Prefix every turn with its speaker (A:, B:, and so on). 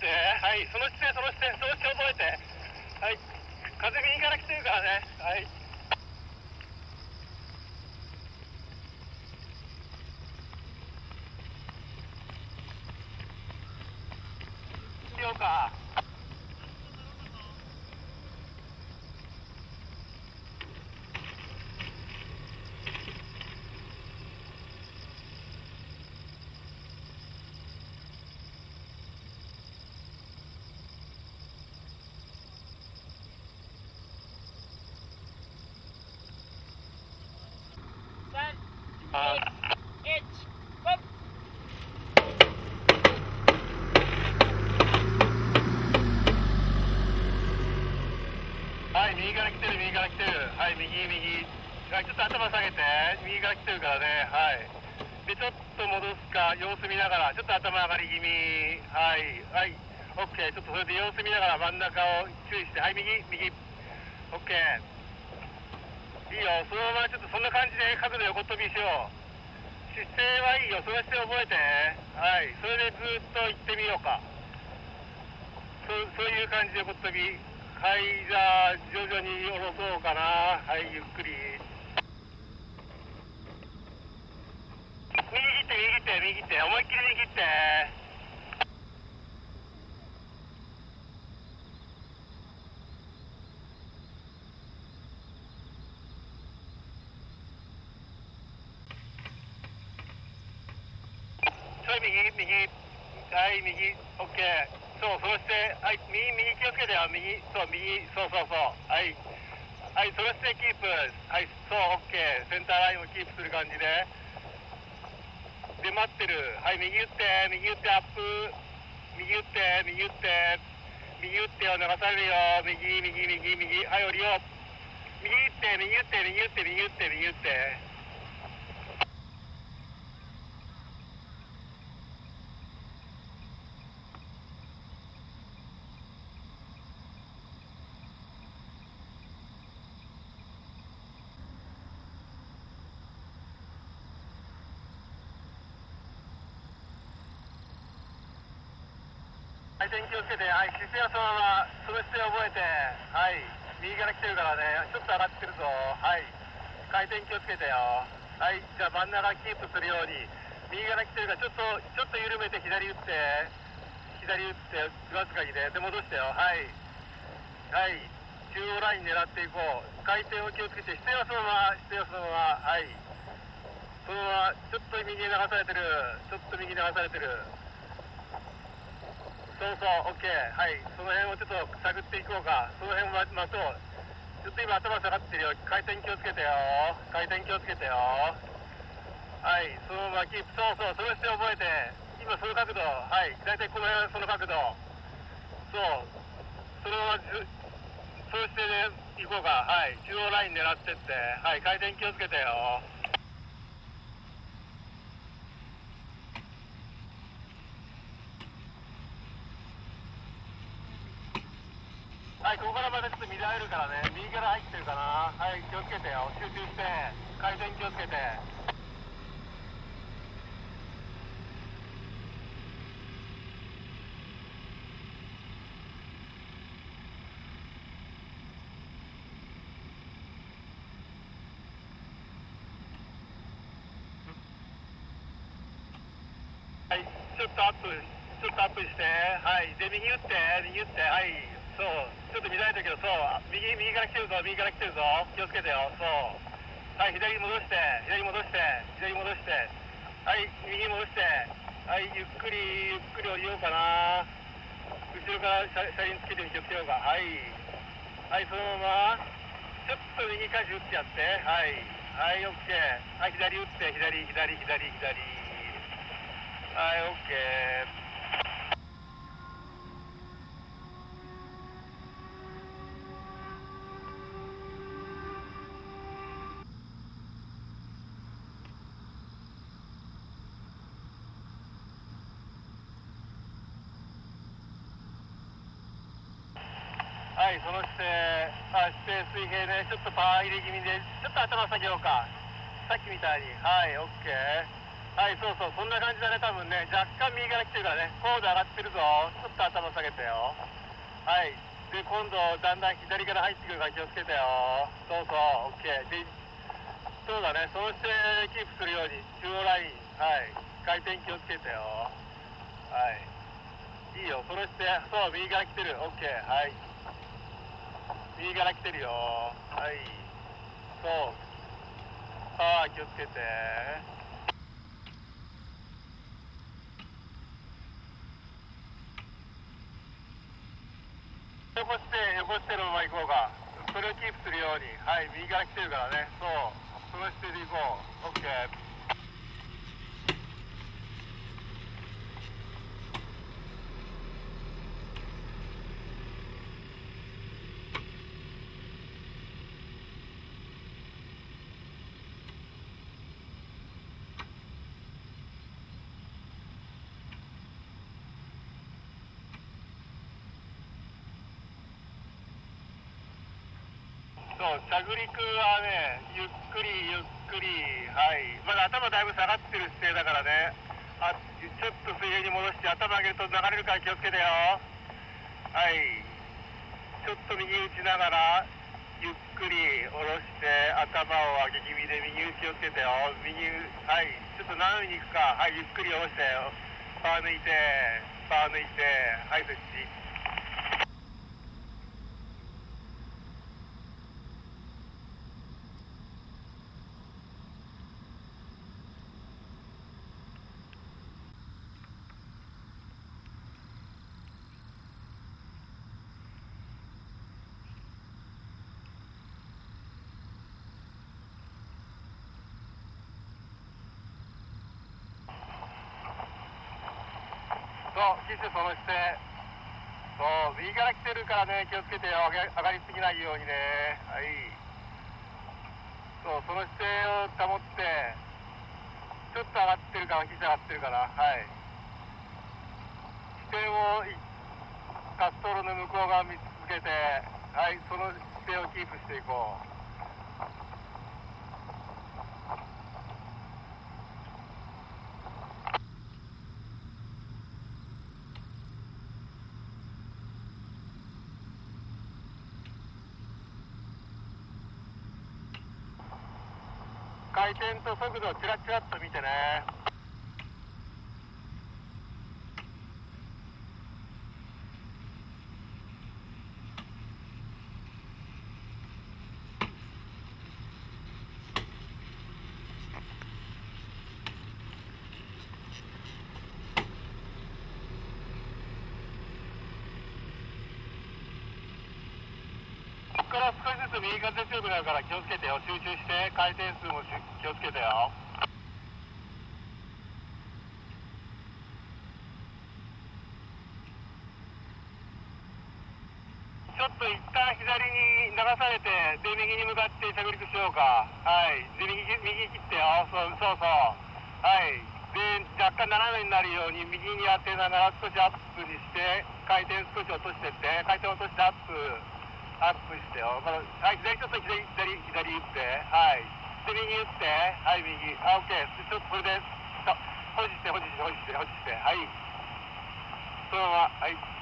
A: ってはいその姿勢その姿勢その姿勢覚えて。はい風右から来てるからね。はい。しようかあはい右から来てる右から来てるはい右右はいちょっと頭下右から来てるからねはい。でちょっと戻すか様子見ながらちょっと頭上がり気味。はいはい。オッケーちょっとそれで様子見ながら真ん中を注意してはい右右。オッケーいいよ。そのままちょっとそんな感じで角度横跳びしよう。姿勢はいいよ。その姿勢覚えて。はい。それでずっと行ってみようか。そうそういう感じで横跳び。はいじゃあ徐々に下ろそうかな。はいゆっくり右切って右って右って思いっきり右ってちょい右右。はい右。オッケー。そうそしてはい右右気をつけてよ。右そう右そうそう。そうはい。はいその姿勢キープ。はいそうオッケー。センターラインをキープする感じで。で待ってる。はい右打って右打ってアップ。右打って右打って。右打ってよ流されるよ。右右右右。はい降りよう。右打って右打って右打って右打って右打って。回転気をつけて、はい、姿勢はそのまま、その姿勢を覚えて、はい、右から来てるからね、ちょっと上がってるぞ、はい、回転気をつけてよ、はい、じゃあ真ん中キープするように、右から来てるから、ちょっと、ちょっと緩めて左打って、左打って、わずかにね、で戻してよ、はい、はい、中央ライン狙っていこう、回転を気をつけて、姿勢はそのまま、姿勢はそのまま、はい、そのまま、ちょっと右に流されてる、ちょっと右に流されてる。そうそう、オッケー、はい、その辺をちょっと探っていこうか、その辺は待とう、ちょっと今、頭下がってるよ、回転気をつけてよ、回転気をつけてよ、はい、そのままキープ、そうそう、その姿勢覚えて、今、その角度、はい、大体この辺は、その角度、そう、そのままず、その姿勢で行こうか、はい、中央ライン狙ってって、はい、回転気をつけてよ。はい、ここからまたちょっと乱れるからね、右から入ってるかな。はい、気をつけてよ。集中して、回転気をつけて。はい、ちょっとアップ、ちょっとアップして、はい、で、右打って、右打って、はい、そう、ちょっと乱れてるけど、そう、右、右から来てるぞ、右から来てるぞ、気をつけてよ、そう。はい、左に戻して、左に戻して、左に戻して、はい、右に戻して、はい、ゆっくり、ゆっくり降りようかな。後ろから車車輪つけて気をつけようか。はい。はい、そのまま、ちょっと右舵打ってやって、はい。はい、オッケー。はい、左打って、左、左、左、左。はい、オッケー。はい、その姿勢、あ姿勢水平ね、ちょっとパワー入れ気味で、ちょっと頭下げようか。さっきみたいに。はい、オッケー。はい、そうそう、そんな感じだね、多分ね。若干右から来てるからね。高度上がってるぞ。ちょっと頭下げてよ。はい。で、今度、だんだん左から入ってくるから気をつけてよ。そうそう、オッケー。で、そうだね、その姿勢キープするように、中央ライン、はい。回転気をつけてよ。はい。いいよ、その姿勢、そう、右から来てる。オッケー、はい。右から来てるよ。はい。そう。パワー気をつけて。横して、横してのまま行こうか。それをキープするように。はい、右から来てるからね。そう。その姿勢で行こう。オそう、着陸はね、ゆっくりゆっくり、はい。まだ頭だいぶ下がってる姿勢だからね。あ、ちょっと水平に戻して頭上げると流れるから気をつけてよ。はい。ちょっと右打ちながら、ゆっくり下ろして、頭を上げ気味で右打ちをつけてよ。右、はい。ちょっと斜めに行くか。はい、ゆっくり下ろしてよ。パー抜いて、パー抜いて、はい、そっち。そう、機種その姿勢。そう、右から来てるからね、気をつけてよ。上がりすぎないようにね。はい。そう、その姿勢を保って、ちょっと上がってるから、機種上がってるから、はい。視点を滑走路の向こう側見つけて、はい、その姿勢をキープしていこう。回転と速度をチラチラっと見てね。から少しずつ右風強くなるから気をつけてよ。集中して回転数も気をつけてよ。ちょっと一旦左に流されて、で、右に向かって着陸しようか。はい。で、右、右切ってよ。そうそうそう。はい。で、若干斜めになるように右に当てながら少しアップにして、回転少し落としてって、回転落としてアップ。アップしてよ。まだはい、左ちょっと左、左、左打って。はい。で、右打って。はい、右。あ、オッケー。ちょっとそれで、と保持して、保持して、保持して、保持して。はい。そのまま、はい。